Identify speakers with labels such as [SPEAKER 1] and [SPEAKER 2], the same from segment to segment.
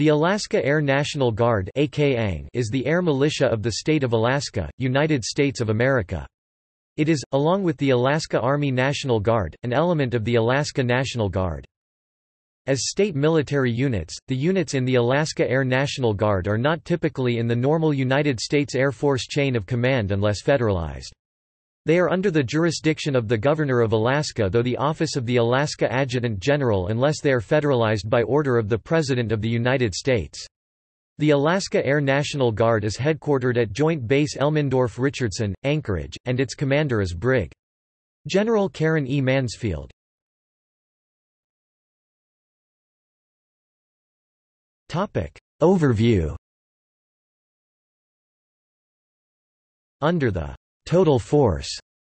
[SPEAKER 1] The Alaska Air National Guard is the air militia of the state of Alaska, United States of America. It is, along with the Alaska Army National Guard, an element of the Alaska National Guard. As state military units, the units in the Alaska Air National Guard are not typically in the normal United States Air Force chain of command unless federalized. They are under the jurisdiction of the Governor of Alaska though the office of the Alaska Adjutant General unless they are federalized by order of the President of the United States. The Alaska Air National Guard is headquartered at Joint Base Elmendorf-Richardson, Anchorage, and its commander is Brig. General Karen E. Mansfield. Overview Under the total force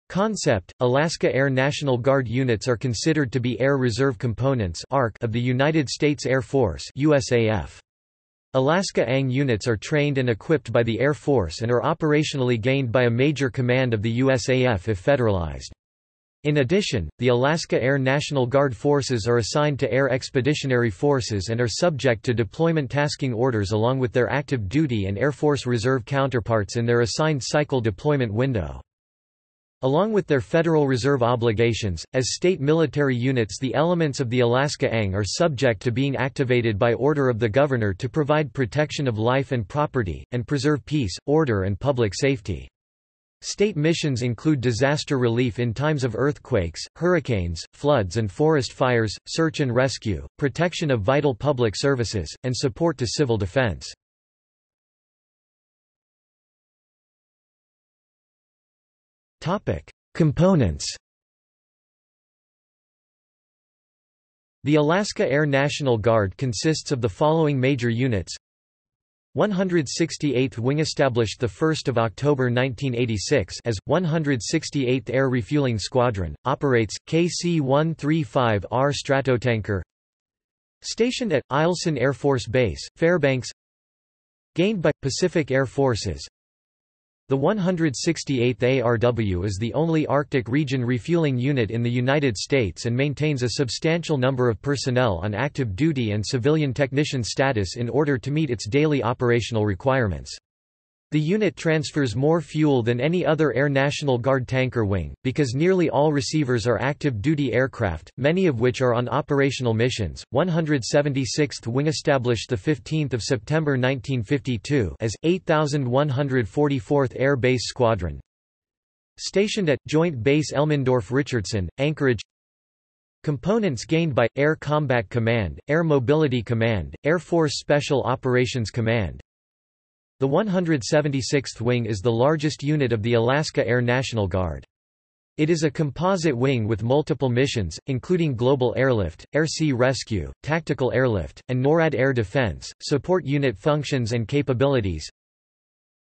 [SPEAKER 1] concept, Alaska Air National Guard units are considered to be Air Reserve Components of the United States Air Force USAF. Alaska ANG units are trained and equipped by the Air Force and are operationally gained by a major command of the USAF if federalized. In addition, the Alaska Air National Guard forces are assigned to Air Expeditionary Forces and are subject to deployment tasking orders along with their active duty and Air Force Reserve counterparts in their assigned cycle deployment window. Along with their Federal Reserve obligations, as state military units the elements of the Alaska ANG are subject to being activated by order of the Governor to provide protection of life and property, and preserve peace, order and public safety. State missions include disaster relief in times of earthquakes, hurricanes, floods and forest fires, search and rescue, protection of vital public services, and support to civil defense. Components The Alaska Air National Guard consists of the following major units 168th Wing established 1 October 1986 as, 168th Air Refueling Squadron, operates, KC-135R Stratotanker Stationed at, Eielson Air Force Base, Fairbanks Gained by, Pacific Air Forces the 168th ARW is the only Arctic region refueling unit in the United States and maintains a substantial number of personnel on active duty and civilian technician status in order to meet its daily operational requirements. The unit transfers more fuel than any other Air National Guard tanker wing, because nearly all receivers are active-duty aircraft, many of which are on operational missions. 176th Wing established 15 September 1952 as, 8144th Air Base Squadron. Stationed at, Joint Base Elmendorf-Richardson, Anchorage Components gained by, Air Combat Command, Air Mobility Command, Air Force Special Operations Command, the 176th Wing is the largest unit of the Alaska Air National Guard. It is a composite wing with multiple missions, including global airlift, air-sea rescue, tactical airlift, and NORAD air defense, support unit functions and capabilities,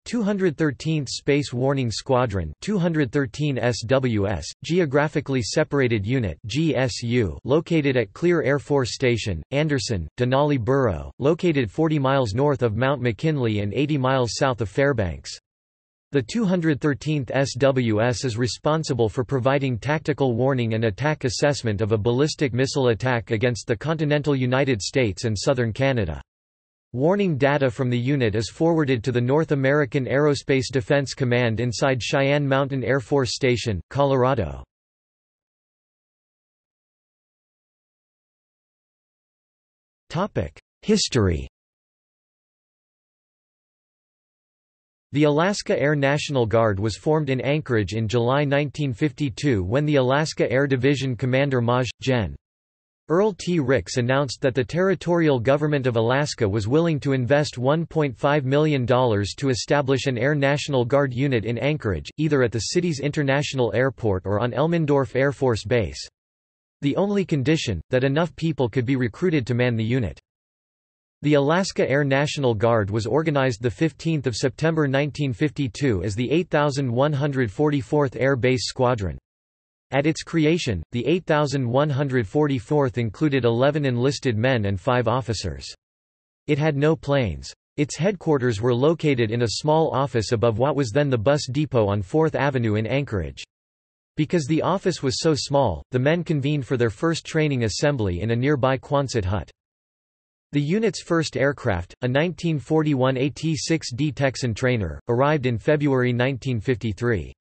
[SPEAKER 1] 213th Space Warning Squadron 213 SWS, Geographically Separated Unit GSU, located at Clear Air Force Station, Anderson, Denali Borough, located 40 miles north of Mount McKinley and 80 miles south of Fairbanks. The 213th SWS is responsible for providing tactical warning and attack assessment of a ballistic missile attack against the continental United States and southern Canada. Warning data from the unit is forwarded to the North American Aerospace Defense Command inside Cheyenne Mountain Air Force Station, Colorado. History The Alaska Air National Guard was formed in Anchorage in July 1952 when the Alaska Air Division Commander Maj. Gen. Earl T. Ricks announced that the territorial government of Alaska was willing to invest $1.5 million to establish an Air National Guard unit in Anchorage, either at the city's international airport or on Elmendorf Air Force Base. The only condition, that enough people could be recruited to man the unit. The Alaska Air National Guard was organized 15 September 1952 as the 8144th Air Base Squadron. At its creation, the 8,144th included 11 enlisted men and 5 officers. It had no planes. Its headquarters were located in a small office above what was then the bus depot on 4th Avenue in Anchorage. Because the office was so small, the men convened for their first training assembly in a nearby Quonset hut. The unit's first aircraft, a 1941 AT-6D Texan trainer, arrived in February 1953.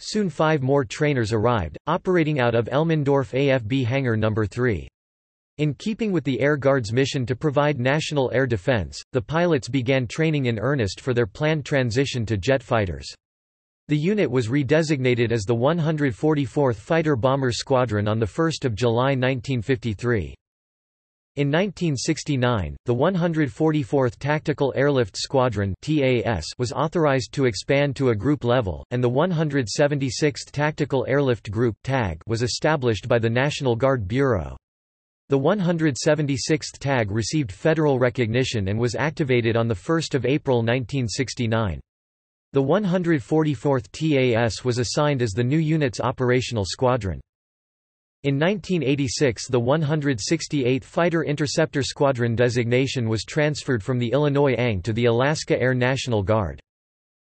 [SPEAKER 1] Soon five more trainers arrived, operating out of Elmendorf AFB Hangar No. 3. In keeping with the Air Guard's mission to provide national air defense, the pilots began training in earnest for their planned transition to jet fighters. The unit was redesignated as the 144th Fighter Bomber Squadron on 1 July 1953. In 1969, the 144th Tactical Airlift Squadron was authorized to expand to a group level, and the 176th Tactical Airlift Group was established by the National Guard Bureau. The 176th TAG received federal recognition and was activated on 1 April 1969. The 144th TAS was assigned as the new unit's operational squadron. In 1986 the 168th Fighter Interceptor Squadron designation was transferred from the Illinois ANG to the Alaska Air National Guard.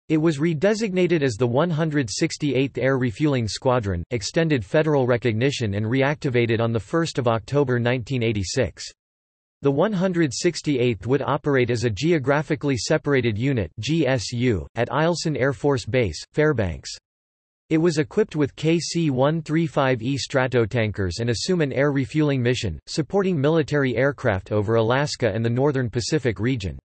[SPEAKER 1] It was redesignated as the 168th Air Refueling Squadron, extended federal recognition and reactivated on 1 October 1986. The 168th would operate as a geographically separated unit GSU, at Eielson Air Force Base, Fairbanks. It was equipped with KC-135E Stratotankers and assume an air refueling mission, supporting military aircraft over Alaska and the northern Pacific region.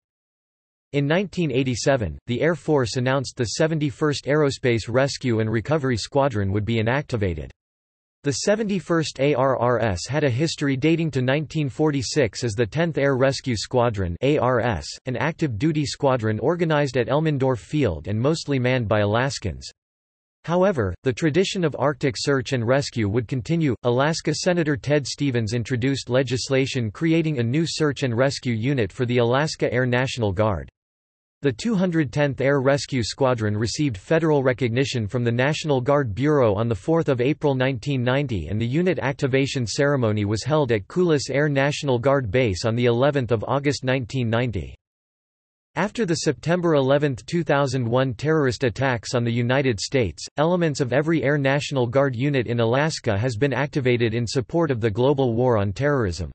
[SPEAKER 1] In 1987, the Air Force announced the 71st Aerospace Rescue and Recovery Squadron would be inactivated. The 71st ARRS had a history dating to 1946 as the 10th Air Rescue Squadron ARS, an active duty squadron organized at Elmendorf Field and mostly manned by Alaskans. However, the tradition of Arctic search and rescue would continue. Alaska Senator Ted Stevens introduced legislation creating a new search and rescue unit for the Alaska Air National Guard. The 210th Air Rescue Squadron received federal recognition from the National Guard Bureau on 4 April 1990 and the unit activation ceremony was held at Kulis Air National Guard Base on of August 1990. After the September 11, 2001 terrorist attacks on the United States, elements of every Air National Guard unit in Alaska has been activated in support of the global war on terrorism.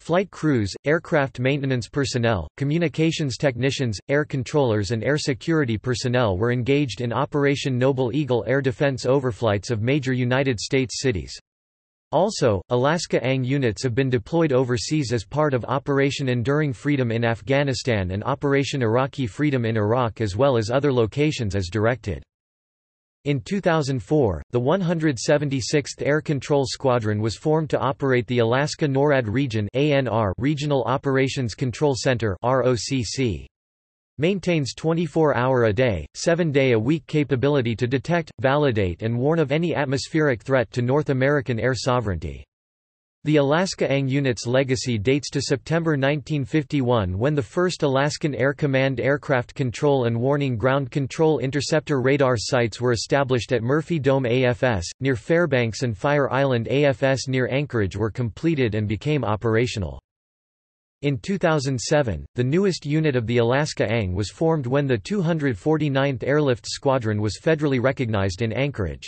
[SPEAKER 1] Flight crews, aircraft maintenance personnel, communications technicians, air controllers and air security personnel were engaged in Operation Noble Eagle air defense overflights of major United States cities. Also, Alaska ANG units have been deployed overseas as part of Operation Enduring Freedom in Afghanistan and Operation Iraqi Freedom in Iraq as well as other locations as directed. In 2004, the 176th Air Control Squadron was formed to operate the Alaska NORAD Region ANR Regional Operations Control Center ROCC maintains 24-hour-a-day, 7-day-a-week capability to detect, validate and warn of any atmospheric threat to North American air sovereignty. The Alaska ANG unit's legacy dates to September 1951 when the first Alaskan Air Command Aircraft Control and Warning Ground Control Interceptor radar sites were established at Murphy Dome AFS, near Fairbanks and Fire Island AFS near Anchorage were completed and became operational. In 2007, the newest unit of the Alaska ANG was formed when the 249th Airlift Squadron was federally recognized in Anchorage.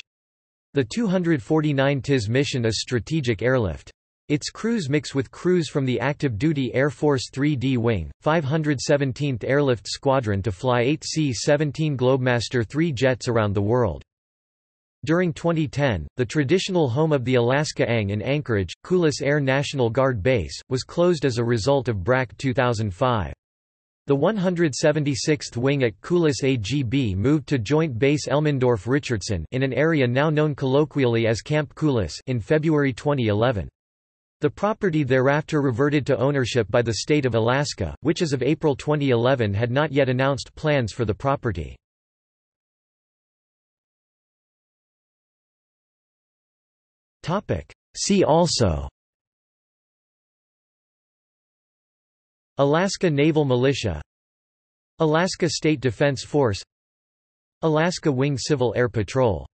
[SPEAKER 1] The 249 TIS mission is strategic airlift. Its crews mix with crews from the active duty Air Force 3D Wing, 517th Airlift Squadron to fly 8 C-17 Globemaster III jets around the world. During 2010, the traditional home of the Alaska ANG in Anchorage, Kulis Air National Guard Base, was closed as a result of BRAC 2005. The 176th Wing at Kulis AGB moved to Joint Base Elmendorf-Richardson in an area now known colloquially as Camp Kulis in February 2011. The property thereafter reverted to ownership by the state of Alaska, which as of April 2011 had not yet announced plans for the property. See also. Alaska Naval Militia. Alaska State Defense Force. Alaska Wing Civil Air Patrol